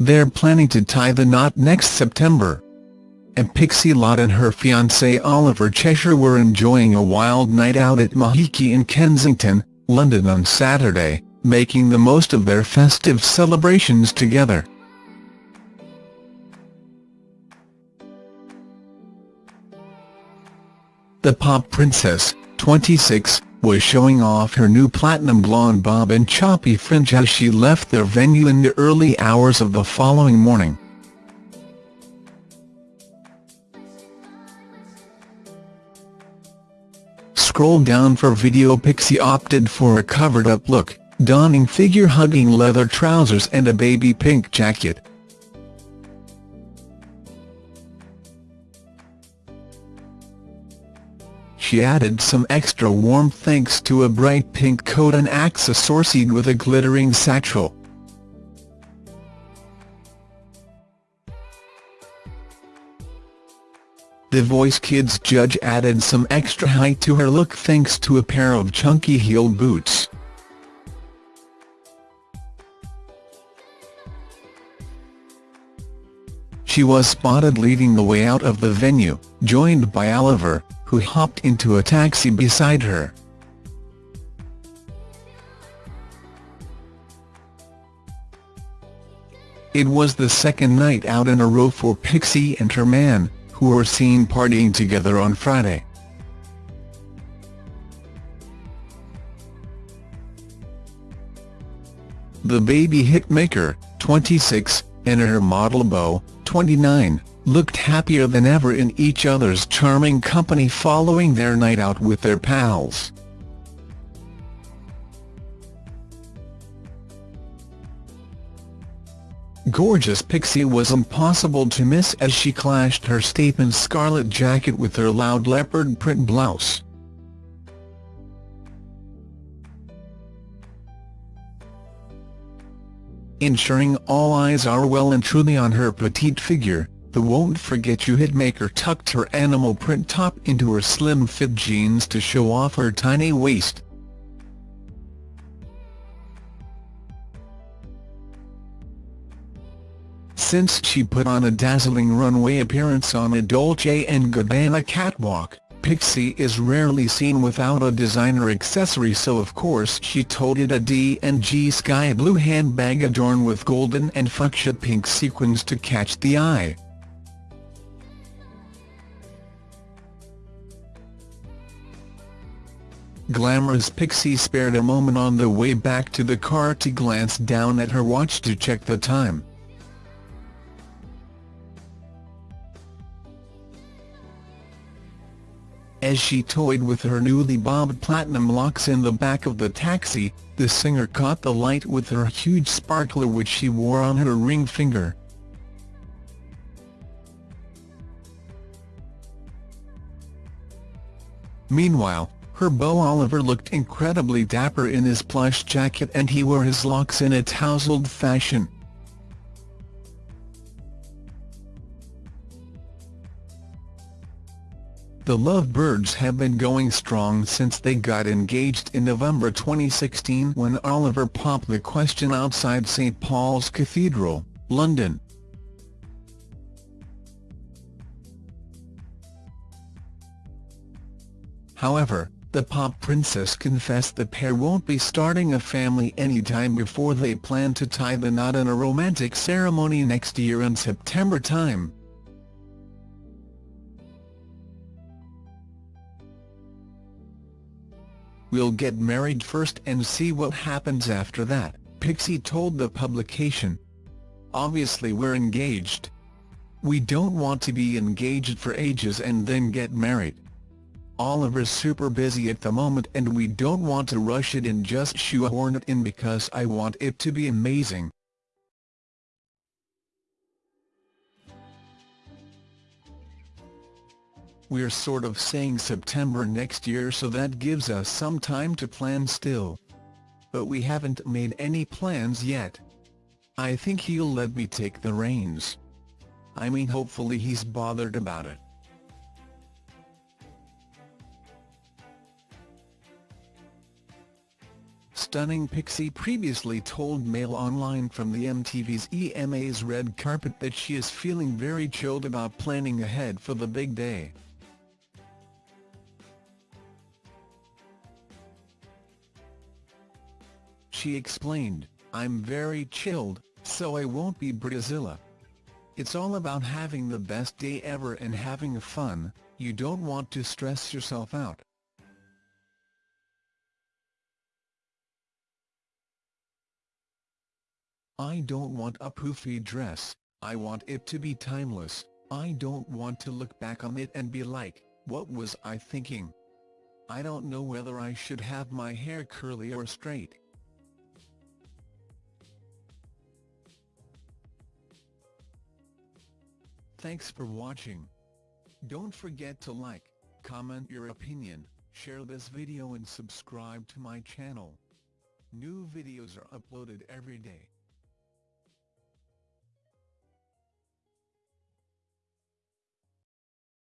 they're planning to tie the knot next September. And Pixie Lott and her fiancé Oliver Cheshire were enjoying a wild night out at Mahiki in Kensington, London on Saturday, making the most of their festive celebrations together. The pop princess, 26, was showing off her new platinum blonde bob and choppy fringe as she left their venue in the early hours of the following morning. Scroll down for video Pixie opted for a covered-up look, donning figure-hugging leather trousers and a baby pink jacket. She added some extra warmth thanks to a bright pink coat and accessories with a glittering satchel. The Voice Kids judge added some extra height to her look thanks to a pair of chunky heel boots. She was spotted leading the way out of the venue, joined by Oliver, who hopped into a taxi beside her. It was the second night out in a row for Pixie and her man, who were seen partying together on Friday. The baby hitmaker, 26, and her model beau, 29, looked happier than ever in each other's charming company following their night out with their pals. Gorgeous Pixie was impossible to miss as she clashed her statement scarlet jacket with her loud leopard print blouse. Ensuring all eyes are well and truly on her petite figure, the Won't Forget You hitmaker tucked her animal print top into her slim-fit jeans to show off her tiny waist. Since she put on a dazzling runway appearance on a Dolce & Gabbana catwalk, Pixie is rarely seen without a designer accessory so of course she toted a D&G sky blue handbag adorned with golden and fuchsia pink sequins to catch the eye. Glamorous Pixie spared a moment on the way back to the car to glance down at her watch to check the time. As she toyed with her newly bobbed platinum locks in the back of the taxi, the singer caught the light with her huge sparkler which she wore on her ring finger. Meanwhile, her beau Oliver looked incredibly dapper in his plush jacket and he wore his locks in a tousled fashion. The Lovebirds have been going strong since they got engaged in November 2016 when Oliver popped the question outside St Paul's Cathedral, London. However, the pop princess confessed the pair won't be starting a family anytime before they plan to tie the knot in a romantic ceremony next year in September time. We'll get married first and see what happens after that, Pixie told the publication. Obviously we're engaged. We don't want to be engaged for ages and then get married. Oliver's super busy at the moment and we don't want to rush it and just shoehorn it in because I want it to be amazing. We're sort of saying September next year so that gives us some time to plan still. But we haven't made any plans yet. I think he'll let me take the reins. I mean hopefully he's bothered about it. Stunning Pixie previously told Mail Online from the MTV's EMA's red carpet that she is feeling very chilled about planning ahead for the big day. She explained, I'm very chilled, so I won't be Bridezilla. It's all about having the best day ever and having fun, you don't want to stress yourself out. I don't want a poofy dress, I want it to be timeless, I don't want to look back on it and be like, what was I thinking? I don't know whether I should have my hair curly or straight. Thanks for watching. Don't forget to like, comment your opinion, share this video and subscribe to my channel. New videos are uploaded every day.